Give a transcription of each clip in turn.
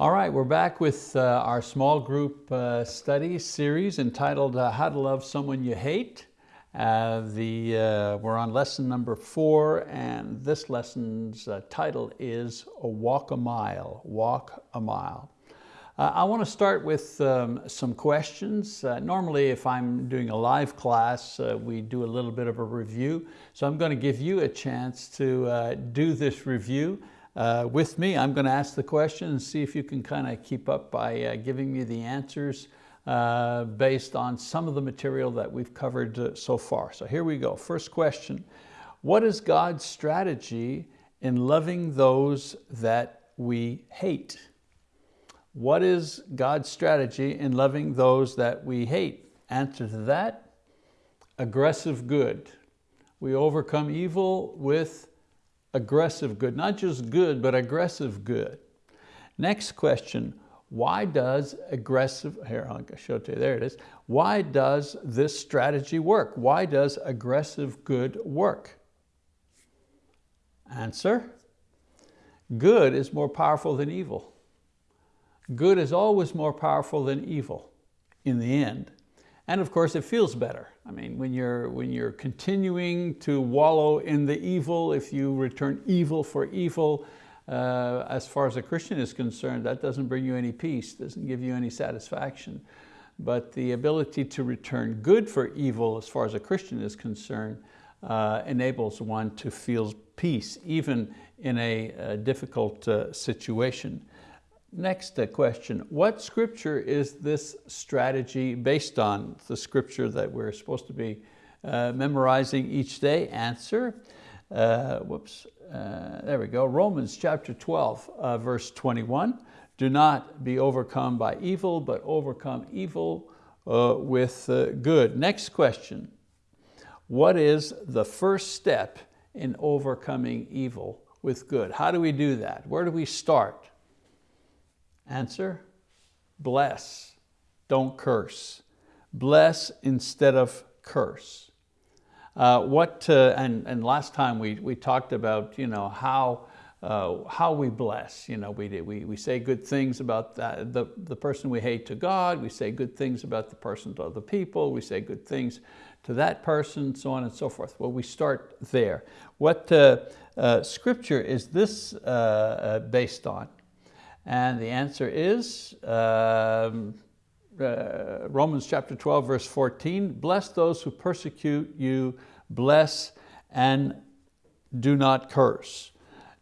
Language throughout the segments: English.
All right, we're back with uh, our small group uh, study series entitled uh, How to Love Someone You Hate. Uh, the, uh, we're on lesson number four and this lesson's uh, title is A Walk a Mile, Walk a Mile. I want to start with um, some questions. normally if I'm doing a live class, we do a little bit of a review. So I'm going to give you a chance to do this review uh, with me. I'm going to ask the question and see if you can kind of keep up by uh, giving me the answers uh, based on some of the material that we've covered uh, so far. So here we go. First question, what is God's strategy in loving those that we hate? What is God's strategy in loving those that we hate? Answer to that, aggressive good. We overcome evil with aggressive good, not just good, but aggressive good. Next question, why does aggressive, here I'll show it to you, there it is. Why does this strategy work? Why does aggressive good work? Answer, good is more powerful than evil. Good is always more powerful than evil in the end. And of course it feels better. I mean, when you're, when you're continuing to wallow in the evil, if you return evil for evil, uh, as far as a Christian is concerned, that doesn't bring you any peace, doesn't give you any satisfaction. But the ability to return good for evil, as far as a Christian is concerned, uh, enables one to feel peace, even in a, a difficult uh, situation. Next uh, question, what scripture is this strategy based on? The scripture that we're supposed to be uh, memorizing each day? Answer, uh, whoops, uh, there we go, Romans chapter 12, uh, verse 21. Do not be overcome by evil, but overcome evil uh, with good. Next question, what is the first step in overcoming evil with good? How do we do that? Where do we start? Answer, bless, don't curse. Bless instead of curse. Uh, what, uh, and, and last time we, we talked about you know, how, uh, how we bless. You know, we, we, we say good things about that, the, the person we hate to God, we say good things about the person to other people, we say good things to that person, so on and so forth. Well, we start there. What uh, uh, scripture is this uh, based on? And the answer is um, uh, Romans chapter 12, verse 14, bless those who persecute you, bless and do not curse.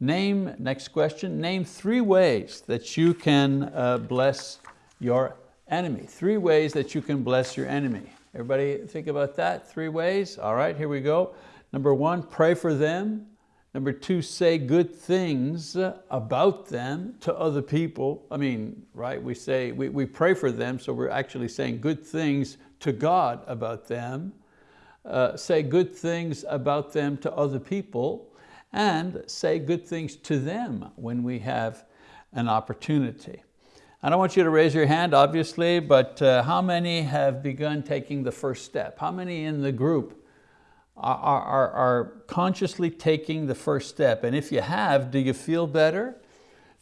Name, next question, name three ways that you can uh, bless your enemy. Three ways that you can bless your enemy. Everybody think about that, three ways? All right, here we go. Number one, pray for them. Number two, say good things about them to other people. I mean, right, we say, we, we pray for them, so we're actually saying good things to God about them. Uh, say good things about them to other people and say good things to them when we have an opportunity. I don't want you to raise your hand, obviously, but uh, how many have begun taking the first step? How many in the group are, are, are consciously taking the first step. And if you have, do you feel better?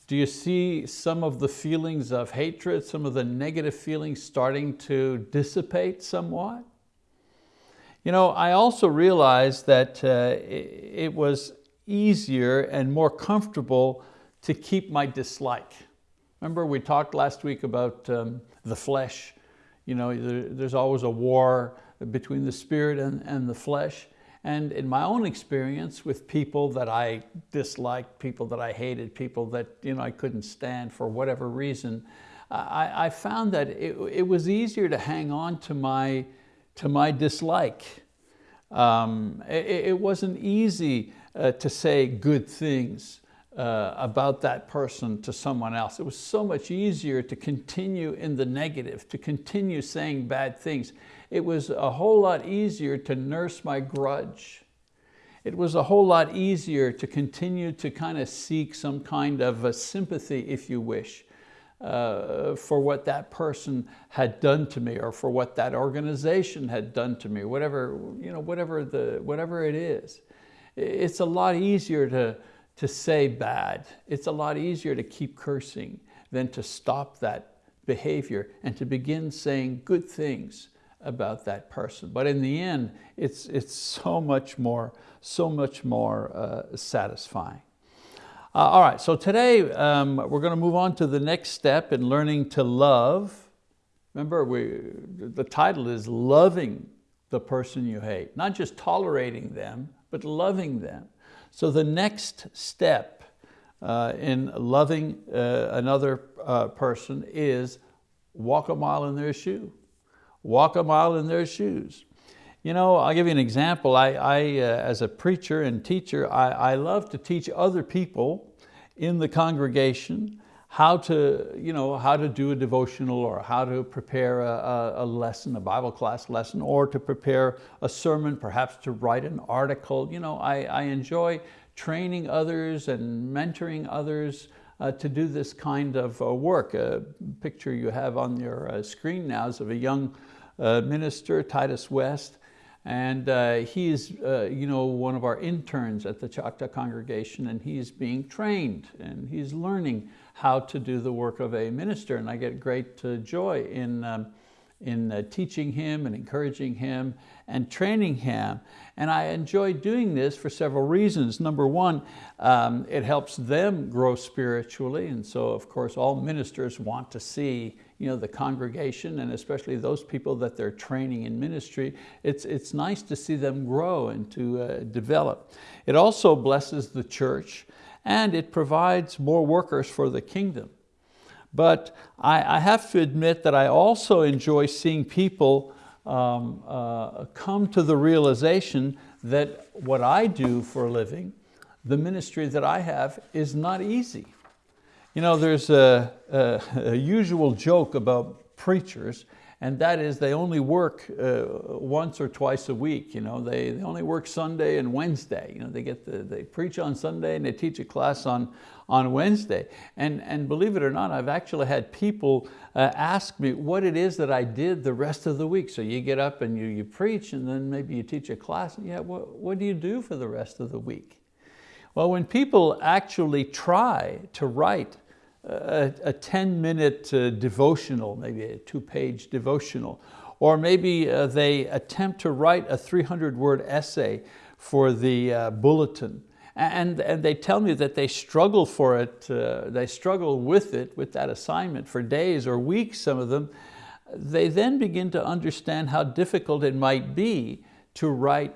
Do you see some of the feelings of hatred, some of the negative feelings starting to dissipate somewhat? You know, I also realized that uh, it, was easier and more comfortable to keep my dislike. Remember we talked last week about um, the flesh. You know, there, there's always a war between the spirit and, and the flesh. And in my own experience with people that I disliked, people that I hated, people that you know, I couldn't stand for whatever reason, I, I found that it, it, was easier to hang on to my, to my dislike. Um, it, it, wasn't easy uh, to say good things uh, about that person to someone else. It was so much easier to continue in the negative, to continue saying bad things. It was a whole lot easier to nurse my grudge. It was a whole lot easier to continue to kind of seek some kind of a sympathy, if you wish, uh, for what that person had done to me or for what that organization had done to me, whatever, you know, whatever, the, whatever it is. It's a lot easier to, to say bad. It's a lot easier to keep cursing than to stop that behavior and to begin saying good things about that person. But in the end, it's, it's so much more, so much more uh, satisfying. Uh, all right, so today um, we're going to move on to the next step in learning to love. Remember, we, the title is Loving the Person You Hate. Not just tolerating them, but loving them. So the next step uh, in loving uh, another uh, person is walk a mile in their shoe. Walk a mile in their shoes. You know, I'll give you an example. I, I uh, as a preacher and teacher, I, I love to teach other people in the congregation how to, you know, how to do a devotional or how to prepare a, a, lesson, a Bible class lesson, or to prepare a sermon, perhaps to write an article. You know, I, I enjoy training others and mentoring others to do this kind of uh, work. A picture you have on your uh, screen now is of a young uh, minister, Titus West, and uh, he's uh, you know, one of our interns at the Choctaw congregation and he's being trained and he's learning how to do the work of a minister and I get great uh, joy in, um, in uh, teaching him and encouraging him and training him. And I enjoy doing this for several reasons. Number one, um, it helps them grow spiritually. And so of course all ministers want to see you know, the congregation and especially those people that they're training in ministry, it's, it's nice to see them grow and to uh, develop. It also blesses the church and it provides more workers for the kingdom. But I, I have to admit that I also enjoy seeing people um, uh, come to the realization that what I do for a living, the ministry that I have is not easy. You know, there's a, a, a usual joke about preachers and that is they only work uh, once or twice a week. You know, they, they only work Sunday and Wednesday. You know, they, get the, they preach on Sunday and they teach a class on, on Wednesday. And, and believe it or not, I've actually had people uh, ask me what it is that I did the rest of the week. So you get up and you, you preach and then maybe you teach a class. Yeah, what, what do you do for the rest of the week? Well, when people actually try to write a, a 10 minute uh, devotional, maybe a two page devotional, or maybe uh, they attempt to write a 300 word essay for the uh, bulletin. And, and they tell me that they struggle for it, uh, they struggle with it, with that assignment for days or weeks, some of them. They then begin to understand how difficult it might be to write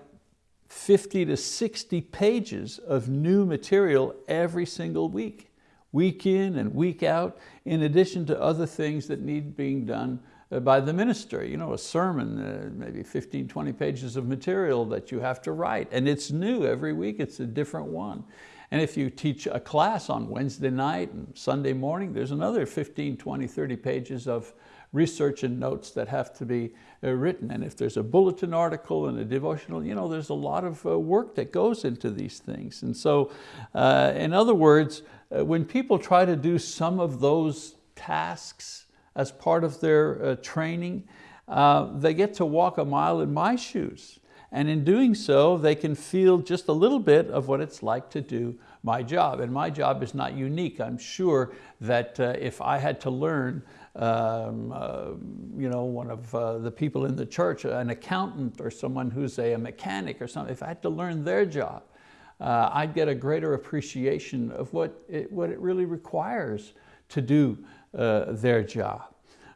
50 to 60 pages of new material every single week week in and week out, in addition to other things that need being done uh, by the minister. You know, a sermon, uh, maybe 15, 20 pages of material that you have to write. And it's new every week, it's a different one. And if you teach a class on Wednesday night and Sunday morning, there's another 15, 20, 30 pages of research and notes that have to be uh, written. And if there's a bulletin article and a devotional, you know, there's a lot of uh, work that goes into these things. And so, uh, in other words, when people try to do some of those tasks as part of their uh, training, uh, they get to walk a mile in my shoes. And in doing so, they can feel just a little bit of what it's like to do my job. And my job is not unique. I'm sure that uh, if I had to learn um, uh, you know, one of uh, the people in the church, an accountant or someone who's a, a mechanic or something, if I had to learn their job, uh, I'd get a greater appreciation of what it, what it really requires to do uh, their job.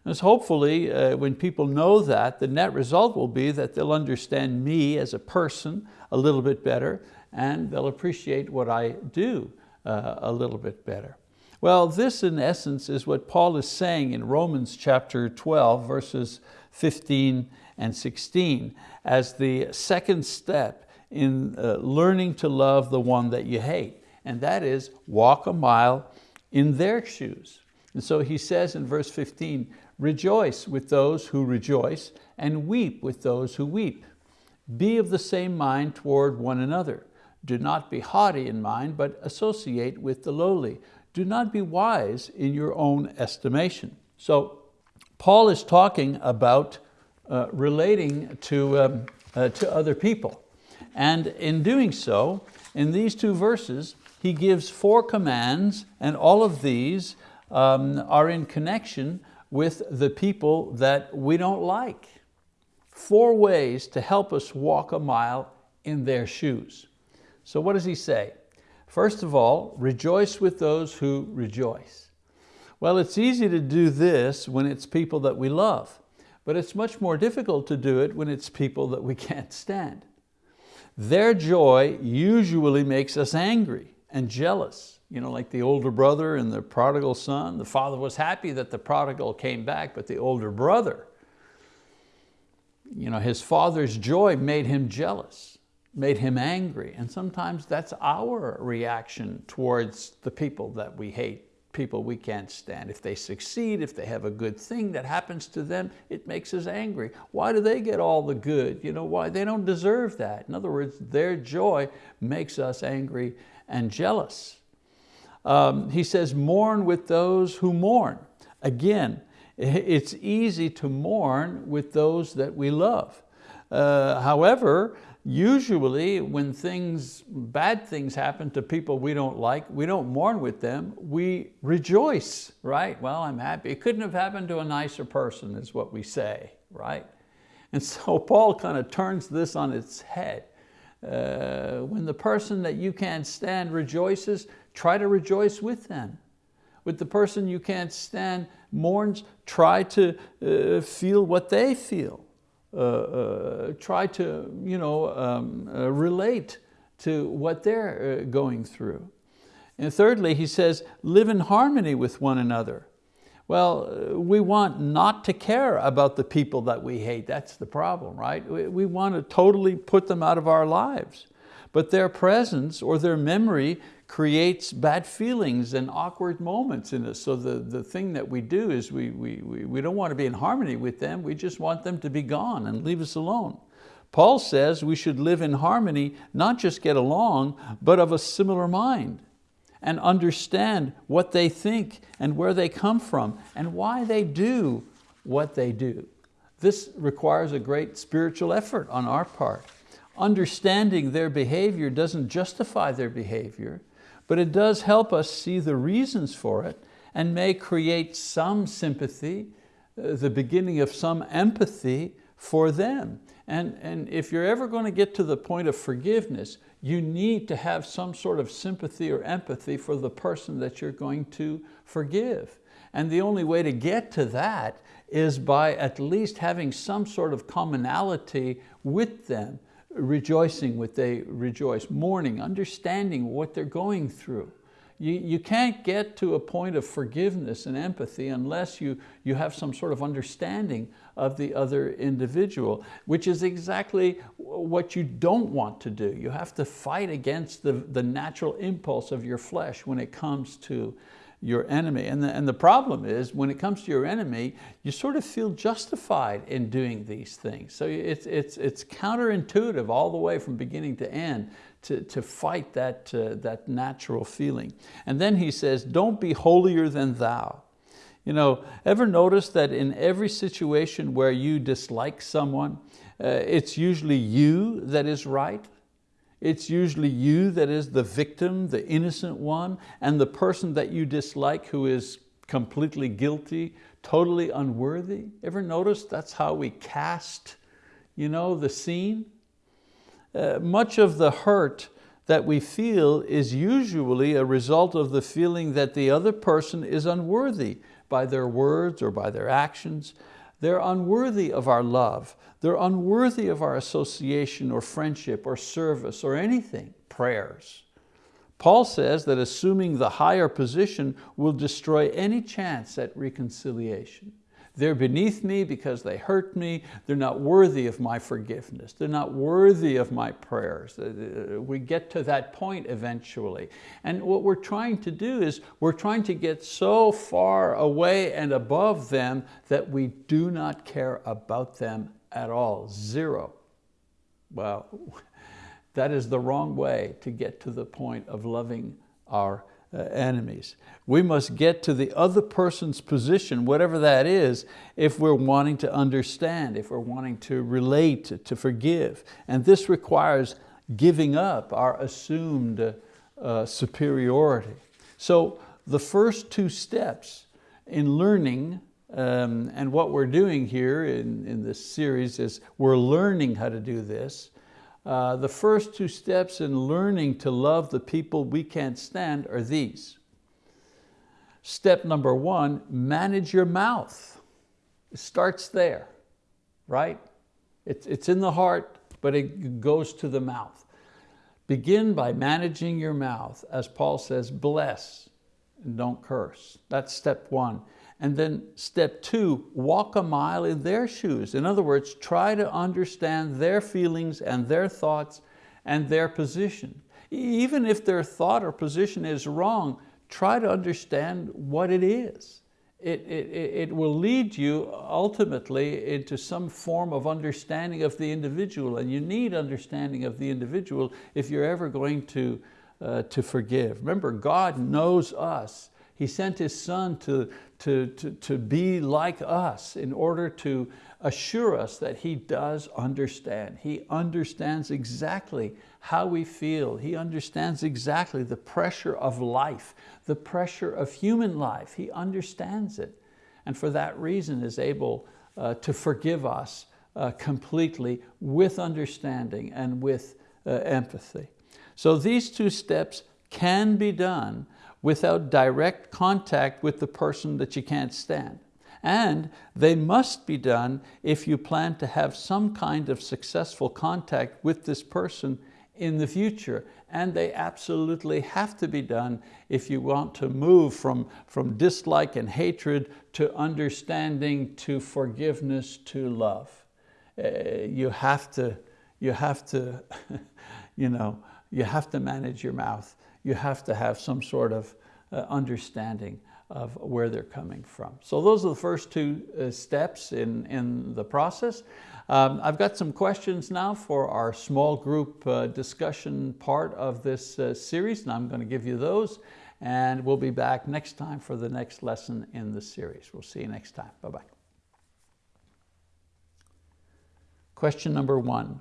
And so hopefully uh, when people know that, the net result will be that they'll understand me as a person a little bit better and they'll appreciate what I do uh, a little bit better. Well, this in essence is what Paul is saying in Romans chapter 12, verses 15 and 16, as the second step in uh, learning to love the one that you hate. And that is walk a mile in their shoes. And so he says in verse 15, rejoice with those who rejoice and weep with those who weep. Be of the same mind toward one another. Do not be haughty in mind, but associate with the lowly. Do not be wise in your own estimation. So Paul is talking about uh, relating to, um, uh, to other people. And in doing so, in these two verses, he gives four commands and all of these um, are in connection with the people that we don't like. Four ways to help us walk a mile in their shoes. So what does he say? First of all, rejoice with those who rejoice. Well, it's easy to do this when it's people that we love, but it's much more difficult to do it when it's people that we can't stand. Their joy usually makes us angry and jealous. You know, like the older brother and the prodigal son. The father was happy that the prodigal came back, but the older brother, you know, his father's joy made him jealous, made him angry. And sometimes that's our reaction towards the people that we hate people we can't stand. If they succeed, if they have a good thing that happens to them, it makes us angry. Why do they get all the good? You know, why? They don't deserve that. In other words, their joy makes us angry and jealous. Um, he says, mourn with those who mourn. Again, it's easy to mourn with those that we love. Uh, however, usually when things, bad things happen to people we don't like, we don't mourn with them, we rejoice, right? Well, I'm happy. It couldn't have happened to a nicer person is what we say, right? And so Paul kind of turns this on its head. Uh, when the person that you can't stand rejoices, try to rejoice with them. With the person you can't stand mourns, try to uh, feel what they feel. Uh, uh, try to you know, um, uh, relate to what they're going through. And thirdly, he says, live in harmony with one another. Well, we want not to care about the people that we hate. That's the problem, right? We want to totally put them out of our lives. But their presence or their memory creates bad feelings and awkward moments in us. So the, the thing that we do is we, we, we, we don't want to be in harmony with them, we just want them to be gone and leave us alone. Paul says we should live in harmony, not just get along, but of a similar mind and understand what they think and where they come from and why they do what they do. This requires a great spiritual effort on our part. Understanding their behavior doesn't justify their behavior, but it does help us see the reasons for it and may create some sympathy, uh, the beginning of some empathy for them. And, and if you're ever going to get to the point of forgiveness, you need to have some sort of sympathy or empathy for the person that you're going to forgive. And the only way to get to that is by at least having some sort of commonality with them rejoicing what they rejoice, mourning, understanding what they're going through. You, you can't get to a point of forgiveness and empathy unless you, you have some sort of understanding of the other individual, which is exactly what you don't want to do. You have to fight against the, the natural impulse of your flesh when it comes to your enemy. And the, and the problem is when it comes to your enemy, you sort of feel justified in doing these things. So it's, it's, it's counterintuitive all the way from beginning to end to, to fight that, uh, that natural feeling. And then he says, don't be holier than thou. You know, ever notice that in every situation where you dislike someone, uh, it's usually you that is right? It's usually you that is the victim, the innocent one, and the person that you dislike who is completely guilty, totally unworthy. Ever notice that's how we cast you know, the scene? Uh, much of the hurt that we feel is usually a result of the feeling that the other person is unworthy by their words or by their actions. They're unworthy of our love. They're unworthy of our association or friendship or service or anything, prayers. Paul says that assuming the higher position will destroy any chance at reconciliation. They're beneath me because they hurt me. They're not worthy of my forgiveness. They're not worthy of my prayers. Uh, uh, we get to that point eventually. And what we're trying to do is we're trying to get so far away and above them that we do not care about them at all, zero. Well, that is the wrong way to get to the point of loving our enemies. We must get to the other person's position, whatever that is, if we're wanting to understand, if we're wanting to relate, to forgive. And this requires giving up our assumed uh, superiority. So the first two steps in learning um, and what we're doing here in, in this series is we're learning how to do this. Uh, the first two steps in learning to love the people we can't stand are these. Step number one, manage your mouth. It starts there, right? It's, it's in the heart, but it goes to the mouth. Begin by managing your mouth. As Paul says, bless and don't curse. That's step one. And then step two, walk a mile in their shoes. In other words, try to understand their feelings and their thoughts and their position. Even if their thought or position is wrong, try to understand what it is. It, it, it will lead you ultimately into some form of understanding of the individual and you need understanding of the individual if you're ever going to, uh, to forgive. Remember, God knows us he sent His Son to, to, to, to be like us in order to assure us that He does understand. He understands exactly how we feel. He understands exactly the pressure of life, the pressure of human life. He understands it. And for that reason is able uh, to forgive us uh, completely with understanding and with uh, empathy. So these two steps can be done without direct contact with the person that you can't stand. And they must be done if you plan to have some kind of successful contact with this person in the future. And they absolutely have to be done if you want to move from, from dislike and hatred to understanding, to forgiveness, to love. Uh, you have to, you have to, you know, you have to manage your mouth you have to have some sort of uh, understanding of where they're coming from. So those are the first two uh, steps in, in the process. Um, I've got some questions now for our small group uh, discussion part of this uh, series, and I'm going to give you those. And we'll be back next time for the next lesson in the series. We'll see you next time. Bye-bye. Question number one.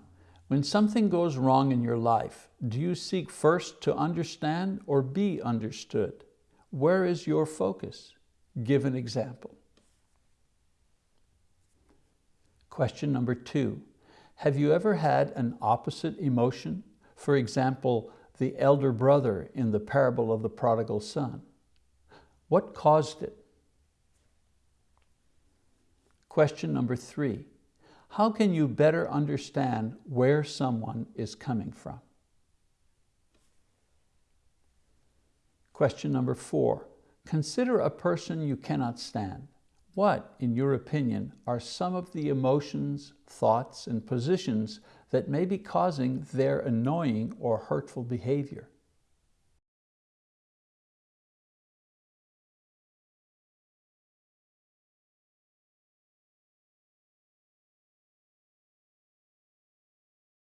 When something goes wrong in your life, do you seek first to understand or be understood? Where is your focus? Give an example. Question number two, have you ever had an opposite emotion? For example, the elder brother in the parable of the prodigal son. What caused it? Question number three, how can you better understand where someone is coming from? Question number four, consider a person you cannot stand. What, in your opinion, are some of the emotions, thoughts, and positions that may be causing their annoying or hurtful behavior?